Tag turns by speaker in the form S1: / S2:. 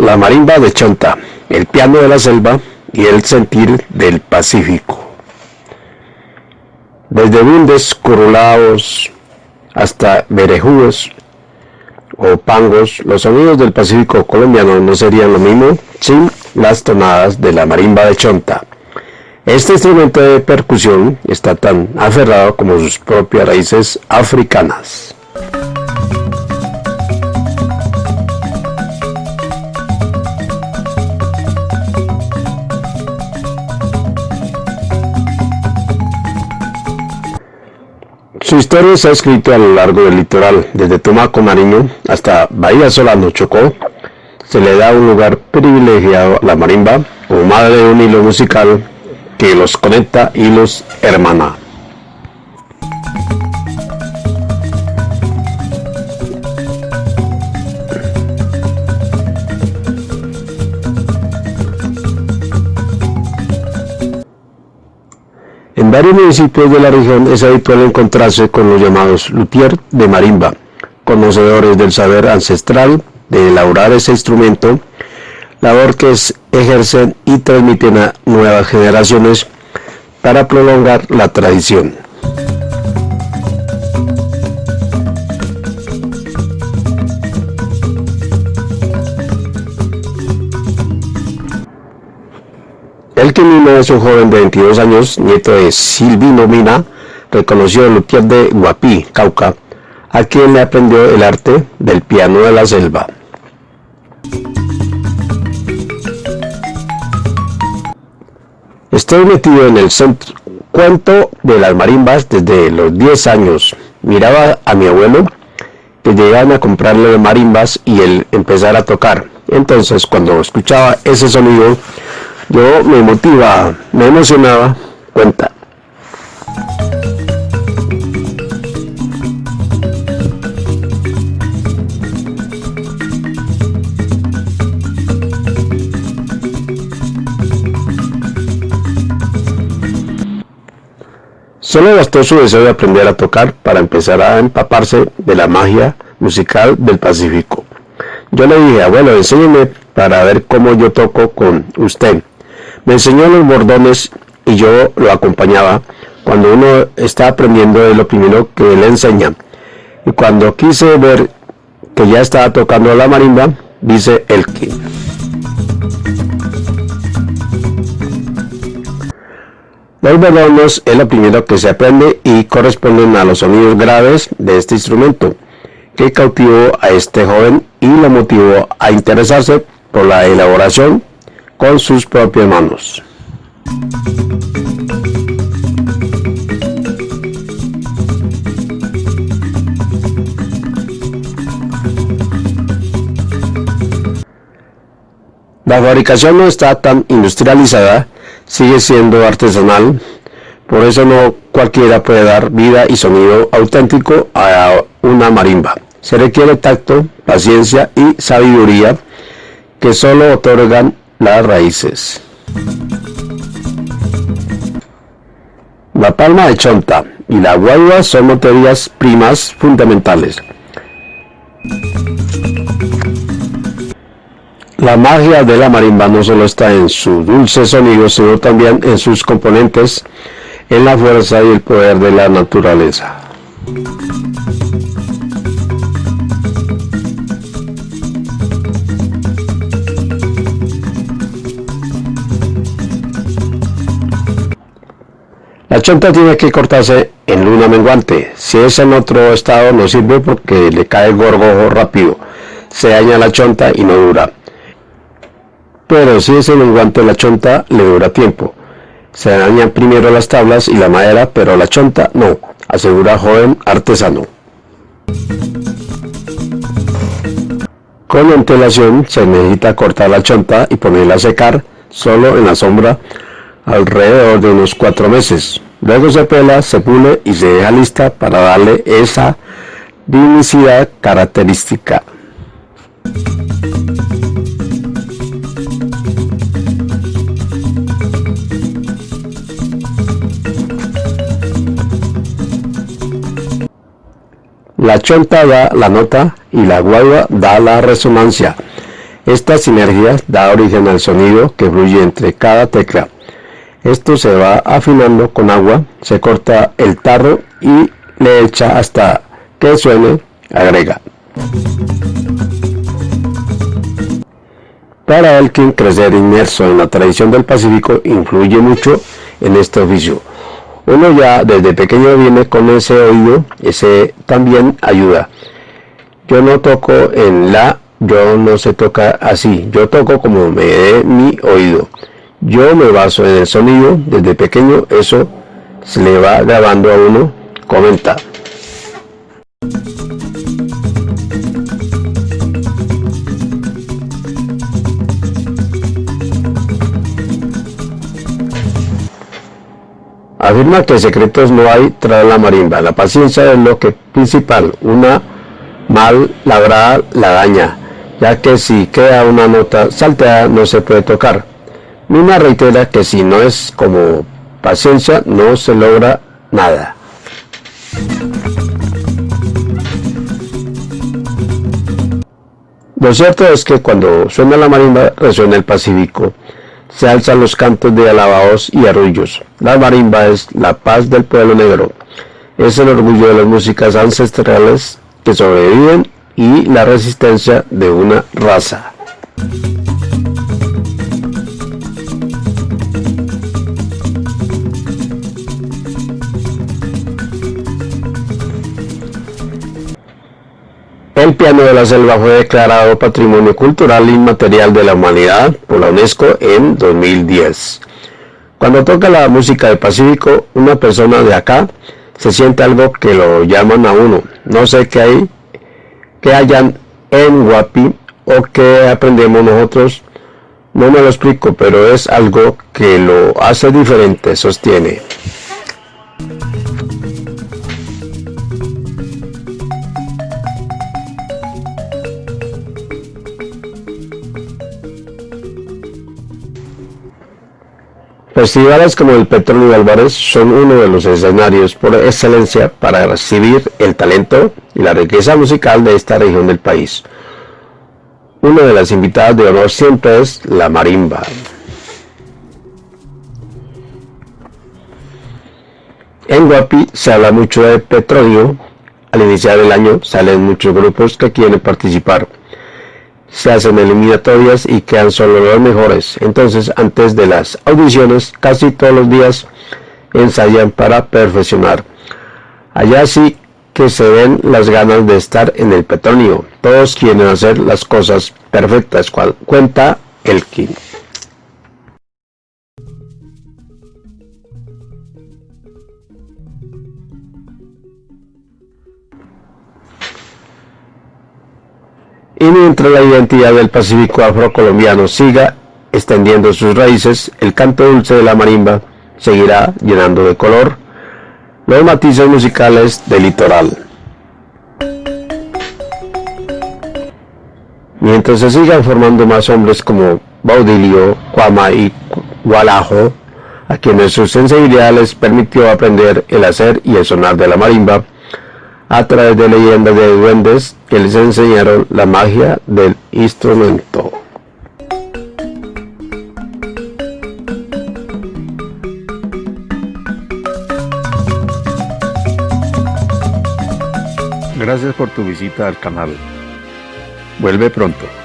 S1: La marimba de Chonta, el piano de la selva y el sentir del Pacífico. Desde bundes corulados hasta berejúes o pangos, los sonidos del Pacífico colombiano no serían lo mismo sin las tonadas de la marimba de Chonta. Este instrumento de percusión está tan aferrado como sus propias raíces africanas. Su historia se ha escrito a lo largo del litoral, desde Tumaco Marino hasta Bahía Solano Chocó. Se le da un lugar privilegiado a la marimba como madre de un hilo musical que los conecta y los hermana. En varios municipios de la región es habitual encontrarse con los llamados luthier de marimba, conocedores del saber ancestral de elaborar ese instrumento, labor que ejercen y transmiten a nuevas generaciones para prolongar la tradición. El Quimino es un joven de 22 años, nieto de Silvino Mina, reconocido luthier de Guapí, Cauca, a quien le aprendió el arte del piano de la selva. Estoy metido en el centro cuento de las marimbas desde los 10 años. Miraba a mi abuelo que llegaban a comprarle marimbas y él empezar a tocar. Entonces cuando escuchaba ese sonido yo me motivaba, me emocionaba, cuenta. Solo bastó su deseo de aprender a tocar para empezar a empaparse de la magia musical del Pacífico. Yo le dije, abuelo, enséñeme para ver cómo yo toco con usted. Me enseñó los bordones y yo lo acompañaba. Cuando uno está aprendiendo es lo primero que le enseña. Y cuando quise ver que ya estaba tocando la marimba, dice Elkin. Bordones es lo primero que se aprende y corresponden a los sonidos graves de este instrumento, que cautivó a este joven y lo motivó a interesarse por la elaboración con sus propias manos. La fabricación no está tan industrializada, sigue siendo artesanal, por eso no cualquiera puede dar vida y sonido auténtico a una marimba. Se requiere tacto, paciencia y sabiduría que solo otorgan las raíces. La palma de chonta y la guayua son materias primas fundamentales. La magia de la marimba no solo está en su dulce sonido, sino también en sus componentes, en la fuerza y el poder de la naturaleza. La chonta tiene que cortarse en luna menguante. Si es en otro estado no sirve porque le cae el gorgojo rápido. Se daña la chonta y no dura. Pero si es en menguante la chonta le dura tiempo. Se dañan primero las tablas y la madera, pero la chonta no, asegura joven artesano. Con antelación se necesita cortar la chonta y ponerla a secar solo en la sombra alrededor de unos cuatro meses. Luego se pela, se pule y se deja lista para darle esa dinicidad característica. La chonta da la nota y la guagua da la resonancia. Esta sinergia da origen al sonido que fluye entre cada tecla. Esto se va afinando con agua, se corta el tarro y le echa hasta que suene, agrega. Para Elkin, crecer inmerso en la tradición del Pacífico influye mucho en este oficio. Uno ya desde pequeño viene con ese oído, ese también ayuda. Yo no toco en la, yo no se toca así, yo toco como me dé mi oído. Yo me baso en el sonido, desde pequeño eso se le va grabando a uno, comenta. Afirma que secretos no hay tras la marimba. La paciencia es lo que principal. Una mal labrada la daña, ya que si queda una nota salteada no se puede tocar. Mina reitera que si no es como paciencia no se logra nada. Lo cierto es que cuando suena la marimba resuena el Pacífico se alzan los cantos de alabados y arrullos. La marimba es la paz del pueblo negro. Es el orgullo de las músicas ancestrales que sobreviven y la resistencia de una raza. El piano de la selva fue declarado Patrimonio Cultural Inmaterial de la Humanidad por la UNESCO en 2010. Cuando toca la música del Pacífico, una persona de acá se siente algo que lo llaman a uno. No sé qué hay, que hayan en Guapi o que aprendemos nosotros, no me lo explico, pero es algo que lo hace diferente, sostiene. Festivales como el Petróleo Álvarez son uno de los escenarios por excelencia para recibir el talento y la riqueza musical de esta región del país. Una de las invitadas de honor siempre es la marimba. En Guapi se habla mucho de petróleo. Al iniciar el año salen muchos grupos que quieren participar se hacen eliminatorias y quedan solo los mejores. Entonces, antes de las audiciones, casi todos los días ensayan para perfeccionar. Allá sí que se ven las ganas de estar en el petróleo. Todos quieren hacer las cosas perfectas, cual cuenta el King. Y mientras la identidad del Pacífico afrocolombiano siga extendiendo sus raíces, el canto dulce de la marimba seguirá llenando de color los matices musicales del litoral. Mientras se sigan formando más hombres como Baudilio, Cuama y Gualajo, a quienes su sensibilidad les permitió aprender el hacer y el sonar de la marimba, a través de leyendas de duendes que les enseñaron la magia del instrumento. Gracias por tu visita al canal. Vuelve pronto.